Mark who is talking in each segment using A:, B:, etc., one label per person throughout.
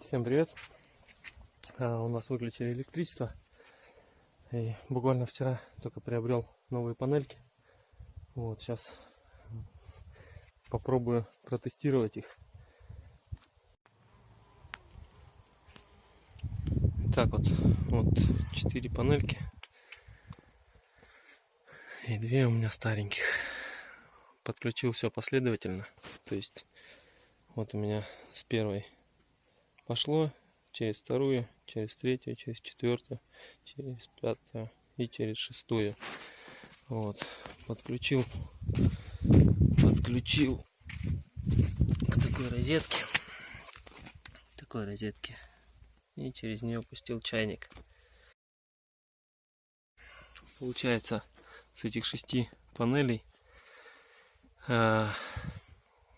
A: Всем привет! А, у нас выключили электричество. И буквально вчера только приобрел новые панельки. Вот сейчас попробую протестировать их. Так вот, вот четыре панельки. И две у меня стареньких. Подключил все последовательно. То есть вот у меня с первой пошло через вторую, через третью, через четвертую, через пятую и через шестую. Вот, подключил, подключил к такой розетке, такой розетке, и через нее пустил чайник. Получается, с этих шести панелей э,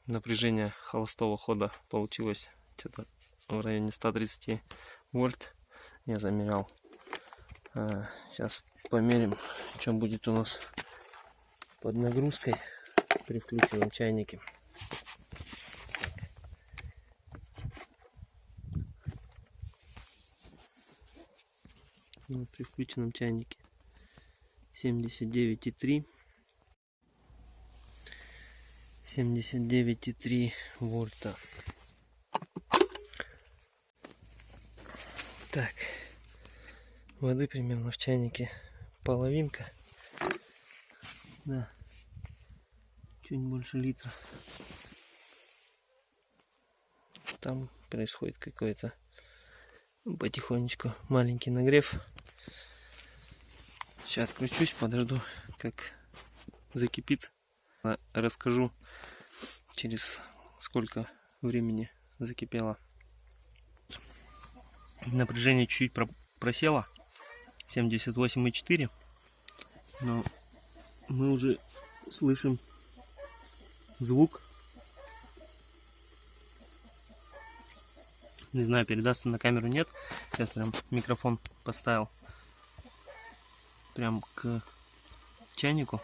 A: напряжение холостого хода получилось что-то в районе 130 вольт. Я замерял. Сейчас померим что будет у нас под нагрузкой при включенном чайнике. Ну, при включенном чайнике 79,3 79,3 вольта Так, воды примерно в чайнике половинка. Да, чуть больше литра. Там происходит какой-то потихонечку маленький нагрев. Сейчас отключусь, подожду, как закипит. Расскажу, через сколько времени закипело напряжение чуть просело 78,4 но мы уже слышим звук. Не знаю передастся на камеру нет. Сейчас прям микрофон поставил. Прям к чайнику.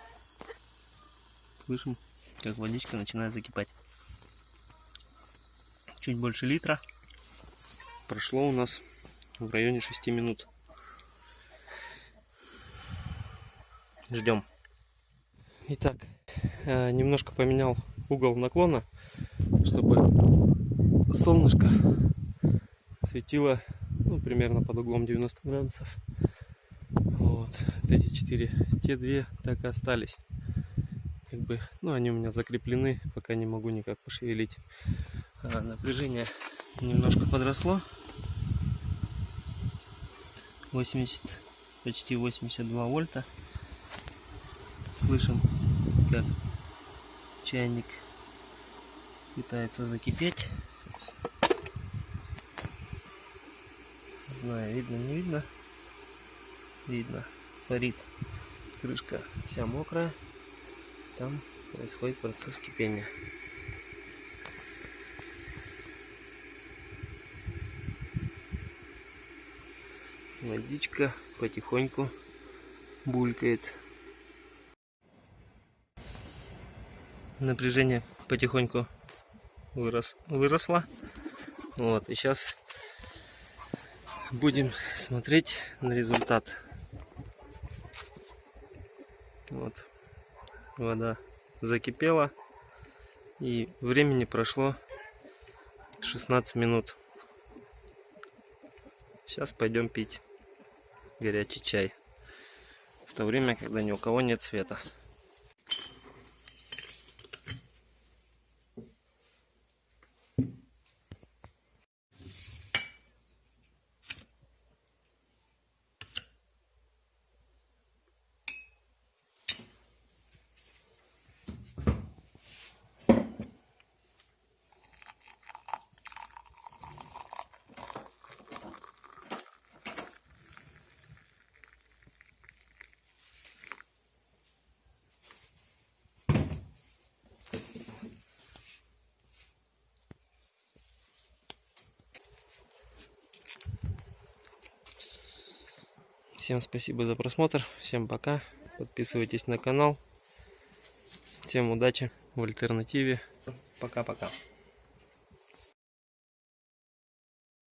A: Слышим как водичка начинает закипать. Чуть больше литра прошло у нас в районе 6 минут. Ждем. Итак, э, немножко поменял угол наклона, чтобы солнышко светило ну, примерно под углом 90 градусов. Вот, вот эти четыре, те две так и остались. Как бы, ну, они у меня закреплены, пока не могу никак пошевелить. А, напряжение немножко подросло. 80, почти 82 вольта. Слышим, как чайник пытается закипеть. Не знаю, видно, не видно. Видно, парит. Крышка вся мокрая. Там происходит процесс кипения. Водичка потихоньку булькает. Напряжение потихоньку вырос, выросло. Вот, и сейчас будем смотреть на результат. Вот, вода закипела. И времени прошло 16 минут. Сейчас пойдем пить горячий чай. В то время, когда ни у кого нет света. Всем спасибо за просмотр. Всем пока. Подписывайтесь на канал. Всем удачи в альтернативе. Пока-пока.